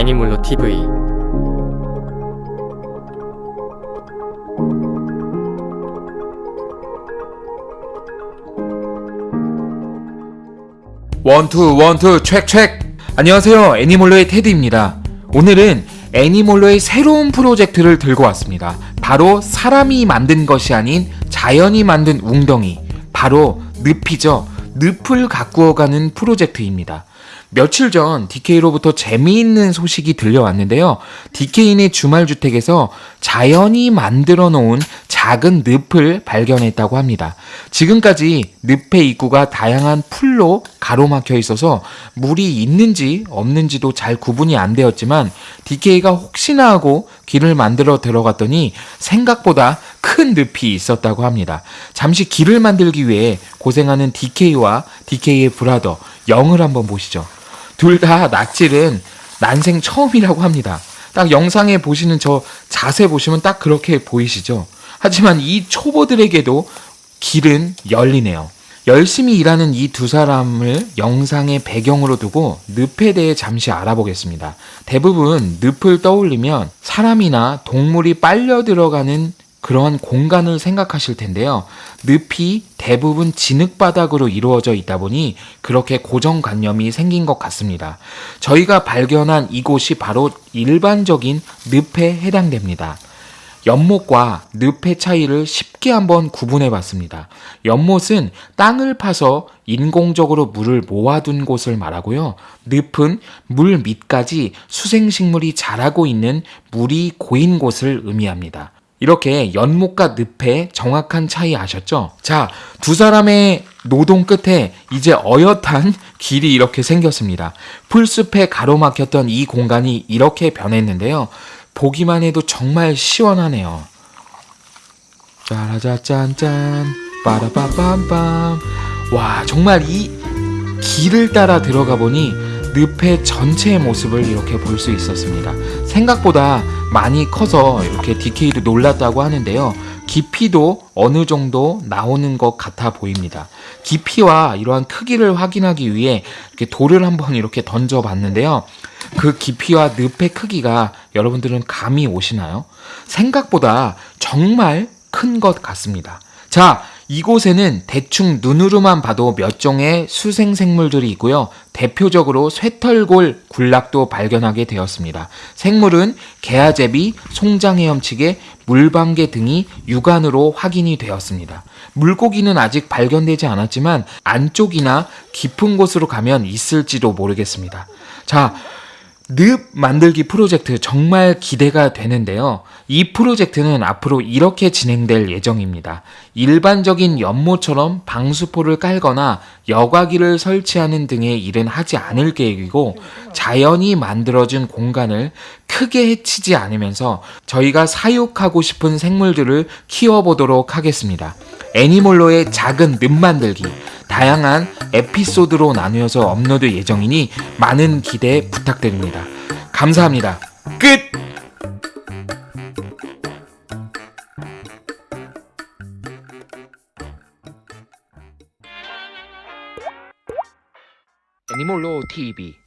애니몰로 TV 원투 원투 책책 안녕하세요. 애니몰로의 테드입니다. 오늘은 애니몰로의 새로운 프로젝트를 들고 왔습니다. 바로 사람이 만든 것이 아닌 자연이 만든 웅덩이. 바로 늪이죠 늪을 가꾸어가는 프로젝트입니다 며칠 전 DK로부터 재미있는 소식이 들려왔는데요. DK인의 주말주택에서 자연이 만들어 놓은 작은 늪을 발견했다고 합니다. 지금까지 늪의 입구가 다양한 풀로 가로막혀 있어서 물이 있는지 없는지도 잘 구분이 안 되었지만 DK가 혹시나 하고 길을 만들어 들어갔더니 생각보다 큰 늪이 있었다고 합니다. 잠시 길을 만들기 위해 고생하는 DK와 DK의 브라더 영을 한번 보시죠. 둘 다 낯질은 난생 처음이라고 합니다. 딱 영상에 보시는 저 자세 보시면 딱 그렇게 보이시죠? 하지만 이 초보들에게도 길은 열리네요. 열심히 일하는 이 두 사람을 영상의 배경으로 두고 늪에 대해 잠시 알아보겠습니다. 대부분 늪을 떠올리면 사람이나 동물이 빨려 들어가는 그러한 공간을 생각하실 텐데요. 늪이 대부분 진흙바닥으로 이루어져 있다 보니 그렇게 고정관념이 생긴 것 같습니다. 저희가 발견한 이곳이 바로 일반적인 늪에 해당됩니다. 연못과 늪의 차이를 쉽게 한번 구분해 봤습니다. 연못은 땅을 파서 인공적으로 물을 모아둔 곳을 말하고요. 늪은 물 밑까지 수생식물이 자라고 있는 물이 고인 곳을 의미합니다. 이렇게 연못과 늪의 정확한 차이 아셨죠? 자, 두 사람의 노동 끝에 이제 어엿한 길이 이렇게 생겼습니다. 풀숲에 가로막혔던 이 공간이 이렇게 변했는데요. 보기만 해도 정말 시원하네요. 짜라자짠짠 빠라빠빰빰 와 정말 이 길을 따라 들어가 보니 늪의 전체의 모습을 이렇게 볼 수 있었습니다. 생각보다 많이 커서 이렇게 DK도 놀랐다고 하는데요. 깊이도 어느 정도 나오는 것 같아 보입니다. 깊이와 이러한 크기를 확인하기 위해 이렇게 돌을 한번 이렇게 던져 봤는데요. 그 깊이와 늪의 크기가 여러분들은 감이 오시나요? 생각보다 정말 큰 것 같습니다. 자, 이곳에는 대충 눈으로만 봐도 몇 종의 수생 생물들이 있고요. 대표적으로 쇠털골 군락도 발견하게 되었습니다. 생물은 개아제비, 송장헤엄치개, 물방개 등이 육안으로 확인이 되었습니다. 물고기는 아직 발견되지 않았지만 안쪽이나 깊은 곳으로 가면 있을지도 모르겠습니다. 자, 늪 만들기 프로젝트 정말 기대가 되는데요. 이 프로젝트는 앞으로 이렇게 진행될 예정입니다. 일반적인 연못처럼 방수포를 깔거나 여과기를 설치하는 등의 일은 하지 않을 계획이고 자연이 만들어진 공간을 크게 해치지 않으면서 저희가 사육하고 싶은 생물들을 키워보도록 하겠습니다. 애니몰로의 작은 늪 만들기 다양한 에피소드로 나누어서 업로드 예정이니 많은 기대 부탁드립니다. 감사합니다. 끝! 애니몰로 TV